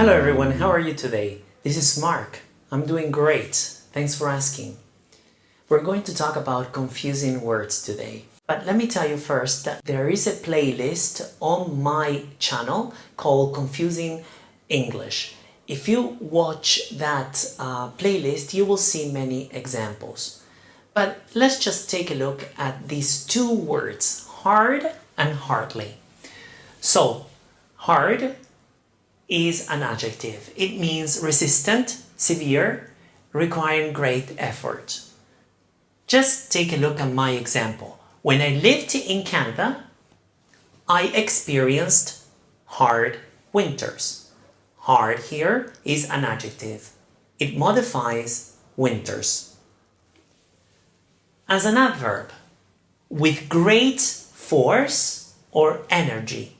Hello everyone, how are you today? This is Mark. I'm doing great. Thanks for asking. We're going to talk about confusing words today. But let me tell you first that there is a playlist on my channel called Confusing English. If you watch that uh, playlist, you will see many examples. But let's just take a look at these two words, hard and hardly. So, hard is an adjective. It means resistant, severe, requiring great effort. Just take a look at my example. When I lived in Canada, I experienced hard winters. Hard here is an adjective. It modifies winters. As an adverb, with great force or energy.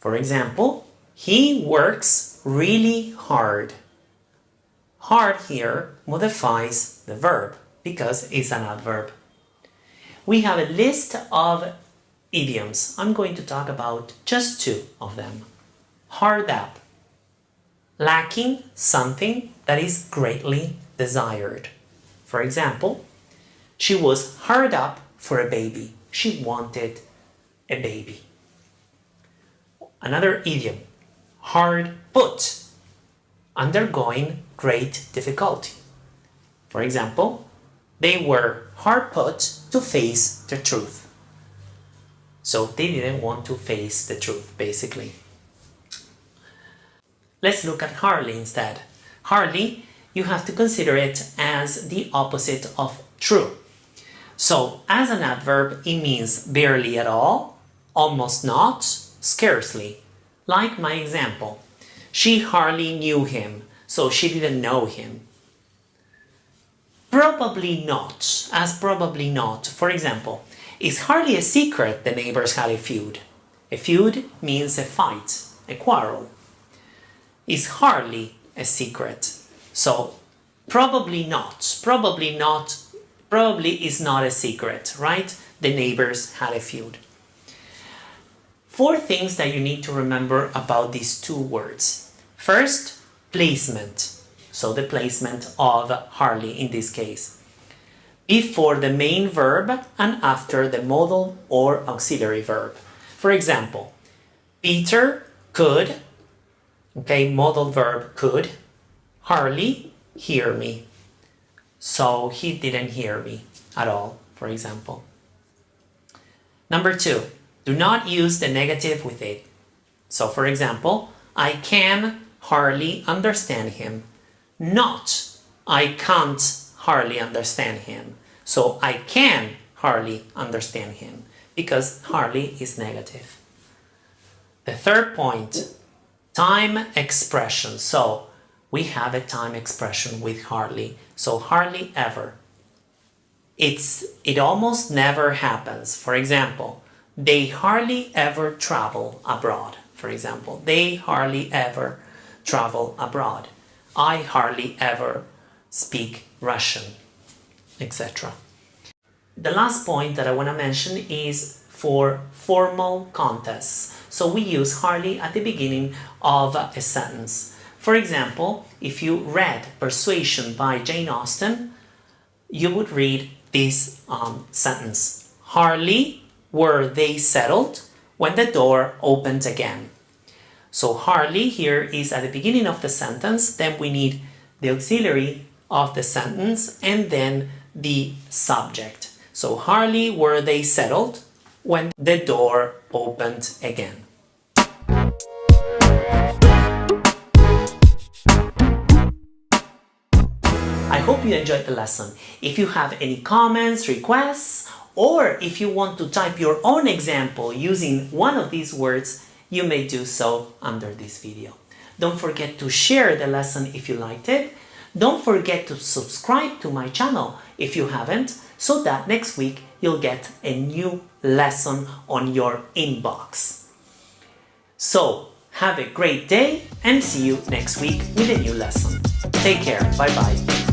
For example, he works really hard. Hard here modifies the verb because it's an adverb. We have a list of idioms. I'm going to talk about just two of them. Hard up. Lacking something that is greatly desired. For example, she was hard up for a baby. She wanted a baby. Another idiom, hard put, undergoing great difficulty. For example, they were hard put to face the truth. So they didn't want to face the truth, basically. Let's look at hardly instead. Hardly, you have to consider it as the opposite of true. So, as an adverb, it means barely at all, almost not, scarcely. Like my example, she hardly knew him, so she didn't know him. Probably not, as probably not. For example, it's hardly a secret the neighbors had a feud. A feud means a fight, a quarrel. It's hardly a secret. So, probably not, probably not, probably is not a secret, right? The neighbors had a feud. Four things that you need to remember about these two words. First, placement. So the placement of hardly in this case. Before the main verb and after the modal or auxiliary verb. For example, Peter could, okay, modal verb could, hardly hear me. So he didn't hear me at all, for example. Number two, do not use the negative with it. So for example, I can hardly understand him. Not, I can't hardly understand him. So I can hardly understand him because hardly is negative. The third point, time expression. So we have a time expression with hardly. So hardly ever. It's, it almost never happens. For example, they hardly ever travel abroad, for example. They hardly ever travel abroad. I hardly ever speak Russian, etc. The last point that I want to mention is for formal contests. So we use hardly at the beginning of a sentence. For example, if you read Persuasion by Jane Austen, you would read this um, sentence. Hardly were they settled when the door opened again. So hardly here is at the beginning of the sentence, then we need the auxiliary of the sentence and then the subject. So hardly were they settled when the door opened again. I hope you enjoyed the lesson. If you have any comments, requests, or if you want to type your own example using one of these words, you may do so under this video. Don't forget to share the lesson if you liked it. Don't forget to subscribe to my channel if you haven't, so that next week you'll get a new lesson on your inbox. So, have a great day and see you next week with a new lesson. Take care. Bye-bye.